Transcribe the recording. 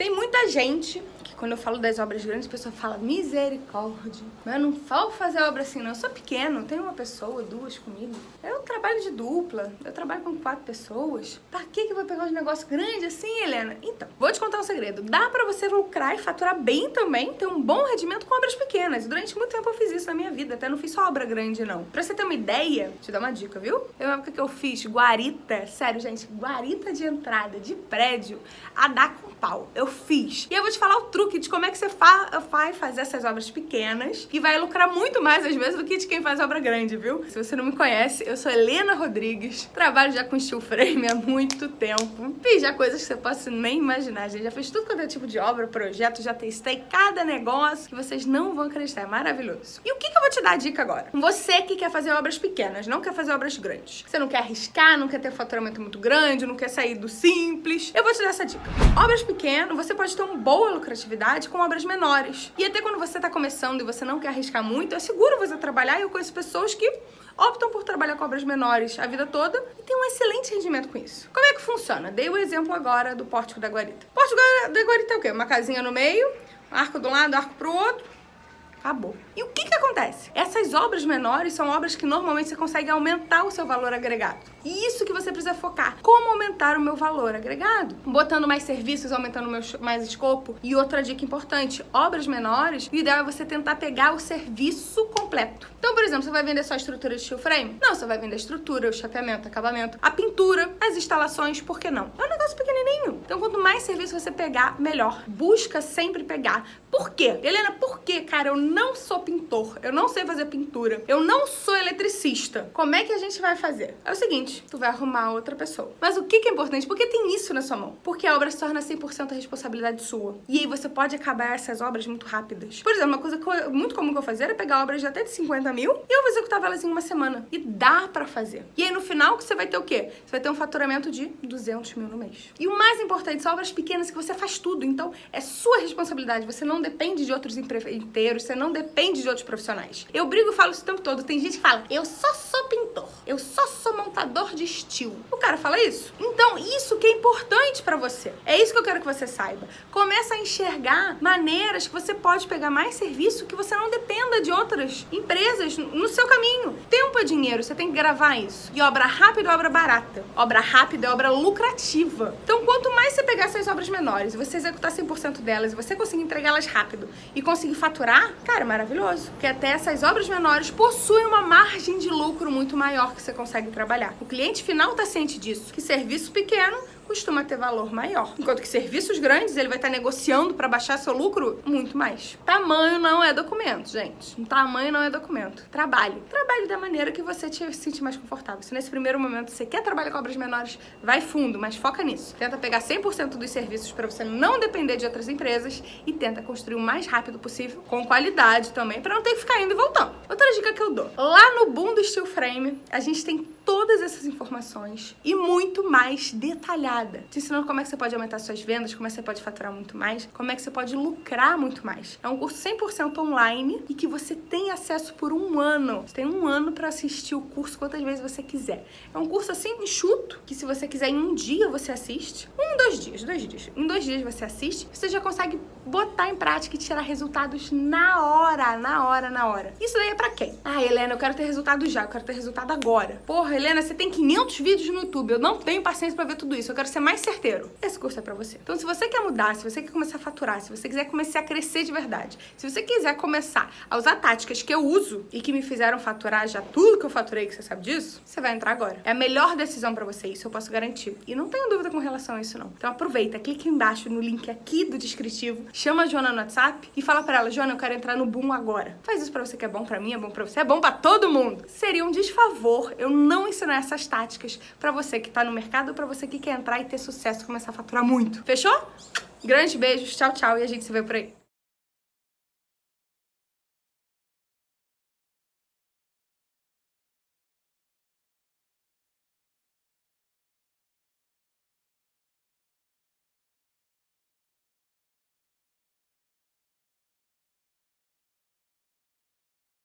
Tem muita gente quando eu falo das obras grandes, a pessoa fala misericórdia. Mas eu não falo fazer obra assim, não. Eu sou pequeno, tenho uma pessoa, duas comigo. Eu trabalho de dupla, eu trabalho com quatro pessoas. Pra que que eu vou pegar um negócio grande assim, Helena? Então, vou te contar um segredo. Dá pra você lucrar e faturar bem também, ter um bom rendimento com obras pequenas. Durante muito tempo eu fiz isso na minha vida, até não fiz só obra grande, não. Pra você ter uma ideia, te dar uma dica, viu? Eu uma época que eu fiz guarita, sério, gente, guarita de entrada de prédio a dar com pau. Eu fiz. E eu vou te falar o truque truque de como é que você fa vai fazer essas obras pequenas e vai lucrar muito mais às vezes do que de quem faz obra grande, viu? Se você não me conhece, eu sou Helena Rodrigues, trabalho já com steel frame há muito tempo. Fiz já coisas que você possa nem imaginar, gente. Já fiz tudo quanto é tipo de obra, projeto, já testei cada negócio que vocês não vão acreditar. É maravilhoso. E o que, que eu vou te dar a dica agora? Você que quer fazer obras pequenas, não quer fazer obras grandes. Você não quer arriscar, não quer ter faturamento muito grande, não quer sair do simples. Eu vou te dar essa dica. Obras pequenas, você pode ter uma boa lucratividade com obras menores. E até quando você está começando e você não quer arriscar muito, é seguro você trabalhar e eu conheço pessoas que optam por trabalhar com obras menores a vida toda e tem um excelente rendimento com isso. Como é que funciona? Dei o exemplo agora do Pórtico da Guarita. Pórtico da Guarita é o quê? Uma casinha no meio, arco de um lado, arco pro outro, acabou. E o que que acontece? Essas obras menores são obras que normalmente você consegue aumentar o seu valor agregado. E isso que você precisa focar. Como aumentar o meu valor agregado? Botando mais serviços, aumentando meu, mais escopo. E outra dica importante, obras menores, o ideal é você tentar pegar o serviço completo. Então, por exemplo, você vai vender só a estrutura de steel frame? Não, você vai vender a estrutura, o chapeamento, acabamento, a pintura, as instalações, por que não? É um negócio pequenininho. Então, quanto mais serviço você pegar, melhor. Busca sempre pegar. Por quê? Helena, por quê? Cara, eu não sou pintor, eu não sei fazer pintura, eu não sou eletricista. Como é que a gente vai fazer? É o seguinte, tu vai arrumar outra pessoa. Mas o que, é importante? Porque tem isso na sua mão. Porque a obra se torna 100% responsabilidade sua. E aí você pode acabar essas obras muito rápidas. Por exemplo, uma coisa eu, muito comum que eu fazer era pegar obras de até de 50 mil e eu executava elas em uma semana. E dá pra fazer. E aí no final você vai ter o quê? Você vai ter um faturamento de 200 mil no mês. E o mais importante, são obras pequenas que você faz tudo. Então é sua responsabilidade. Você não depende de outros empreiteiros, você não depende de outros profissionais. Eu brigo e falo isso o tempo todo. Tem gente que fala, eu só sou pintor, eu só sou montador de estilo. O cara fala isso? Então, isso que é importante pra você. É isso que eu quero que você saiba. Começa a enxergar maneiras que você pode pegar mais serviço que você não dependa de outras empresas no seu caminho. Tempo é dinheiro, você tem que gravar isso. E obra rápida é obra barata. Obra rápida é obra lucrativa. Então, quanto mais você pegar obras menores você executar 100% delas você conseguir entregá-las rápido e conseguir faturar, cara, maravilhoso. Porque até essas obras menores possuem uma margem de lucro muito maior que você consegue trabalhar. O cliente final está ciente disso, que serviço pequeno costuma ter valor maior. Enquanto que serviços grandes, ele vai estar negociando para baixar seu lucro muito mais. Tamanho não é documento, gente. Tamanho não é documento. Trabalhe. Trabalhe da maneira que você te sente mais confortável. Se nesse primeiro momento você quer trabalhar com obras menores, vai fundo, mas foca nisso. Tenta pegar 100% dos serviços para você não depender de outras empresas e tenta construir o mais rápido possível, com qualidade também, para não ter que ficar indo e voltando. Outra dica que eu dou. Lá no Boom do Steel Frame, a gente tem todas essas informações e muito mais detalhada. Te ensinando como é que você pode aumentar suas vendas, como é que você pode faturar muito mais, como é que você pode lucrar muito mais. É um curso 100% online e que você tem acesso por um ano. Você tem um ano para assistir o curso quantas vezes você quiser. É um curso assim enxuto, que se você quiser em um dia você assiste. Um, dois dias, dois dias. Em dois dias você assiste, você já consegue botar em prática e tirar resultados na hora, na hora, na hora. Isso daí é pra quem? Ah, Helena, eu quero ter resultado já, eu quero ter resultado agora. Porra, Helena, você tem 500 vídeos no YouTube, eu não tenho paciência pra ver tudo isso, eu quero ser mais certeiro. Esse curso é pra você. Então, se você quer mudar, se você quer começar a faturar, se você quiser começar a crescer de verdade, se você quiser começar a usar táticas que eu uso e que me fizeram faturar já tudo que eu faturei, que você sabe disso, você vai entrar agora. É a melhor decisão pra você, isso eu posso garantir. E não tenho dúvida com relação a isso, não. Então, aproveita, clique embaixo no link aqui do descritivo, chama a Joana no WhatsApp e fala pra ela, Joana, eu quero entrar no Boom agora. Faz isso pra você que é bom pra mim, é bom pra você, é bom pra todo mundo. Seria um desfavor eu não ensinar essas táticas pra você que tá no mercado pra você que quer entrar e ter sucesso, começar a faturar muito. Fechou? Grandes beijos, tchau, tchau e a gente se vê por aí.